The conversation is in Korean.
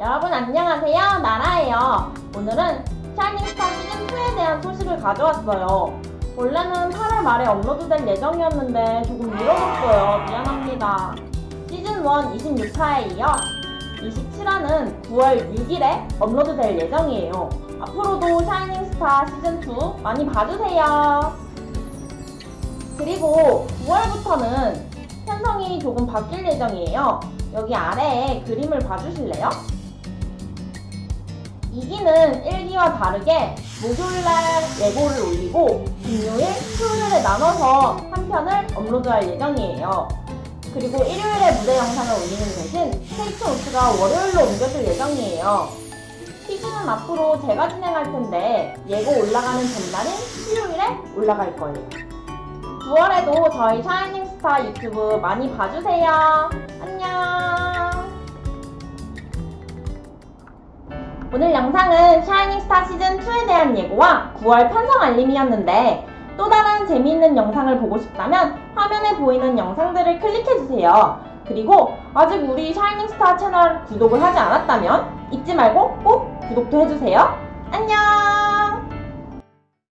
여러분 안녕하세요. 나라예요. 오늘은 샤이닝스타 시즌2에 대한 소식을 가져왔어요. 원래는 8월 말에 업로드될 예정이었는데 조금 미뤄졌어요. 미안합니다. 시즌1 26화에 이어 27화는 9월 6일에 업로드될 예정이에요. 앞으로도 샤이닝스타 시즌2 많이 봐주세요. 그리고 9월부터는 편성이 조금 바뀔 예정이에요. 여기 아래에 그림을 봐주실래요? 2기는 1기와 다르게 목요일날 예고를 올리고 금요일, 토요일에 나눠서 한 편을 업로드할 예정이에요. 그리고 일요일에 무대 영상을 올리는 대신 테이크 노트가 월요일로 옮겨질 예정이에요. 시즌은 앞으로 제가 진행할 텐데 예고 올라가는 전날인 수요일에 올라갈 거예요. 9월에도 저희 샤이닝스타 유튜브 많이 봐주세요. 안녕. 오늘 영상은 샤이닝스타 시즌2에 대한 예고와 9월 편성 알림이었는데 또 다른 재미있는 영상을 보고 싶다면 화면에 보이는 영상들을 클릭해주세요. 그리고 아직 우리 샤이닝스타 채널 구독을 하지 않았다면 잊지 말고 꼭 구독도 해주세요. 안녕!